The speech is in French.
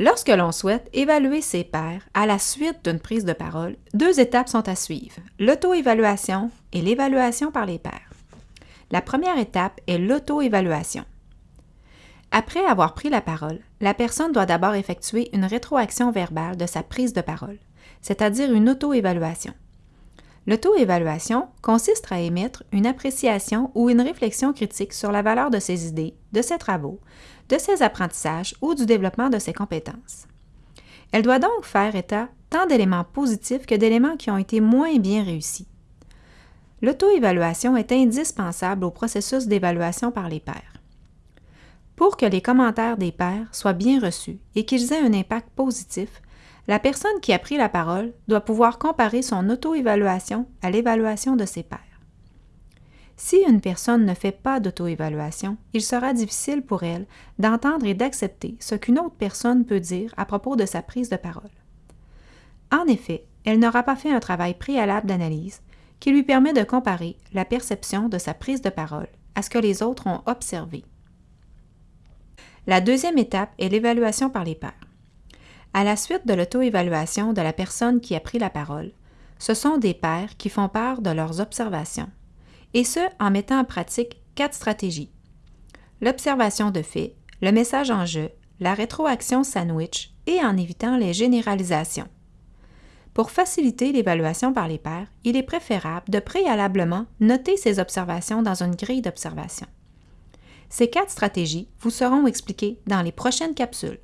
Lorsque l'on souhaite évaluer ses pairs à la suite d'une prise de parole, deux étapes sont à suivre, l'auto-évaluation et l'évaluation par les pairs. La première étape est l'auto-évaluation. Après avoir pris la parole, la personne doit d'abord effectuer une rétroaction verbale de sa prise de parole, c'est-à-dire une auto-évaluation. L'auto-évaluation consiste à émettre une appréciation ou une réflexion critique sur la valeur de ses idées, de ses travaux, de ses apprentissages ou du développement de ses compétences. Elle doit donc faire état tant d'éléments positifs que d'éléments qui ont été moins bien réussis. L'auto-évaluation est indispensable au processus d'évaluation par les pairs. Pour que les commentaires des pairs soient bien reçus et qu'ils aient un impact positif, la personne qui a pris la parole doit pouvoir comparer son auto-évaluation à l'évaluation de ses pairs. Si une personne ne fait pas d'auto-évaluation, il sera difficile pour elle d'entendre et d'accepter ce qu'une autre personne peut dire à propos de sa prise de parole. En effet, elle n'aura pas fait un travail préalable d'analyse qui lui permet de comparer la perception de sa prise de parole à ce que les autres ont observé. La deuxième étape est l'évaluation par les pairs. À la suite de l'auto-évaluation de la personne qui a pris la parole, ce sont des pairs qui font part de leurs observations et ce, en mettant en pratique quatre stratégies. L'observation de faits, le message en jeu, la rétroaction sandwich et en évitant les généralisations. Pour faciliter l'évaluation par les pairs, il est préférable de préalablement noter ces observations dans une grille d'observation. Ces quatre stratégies vous seront expliquées dans les prochaines capsules.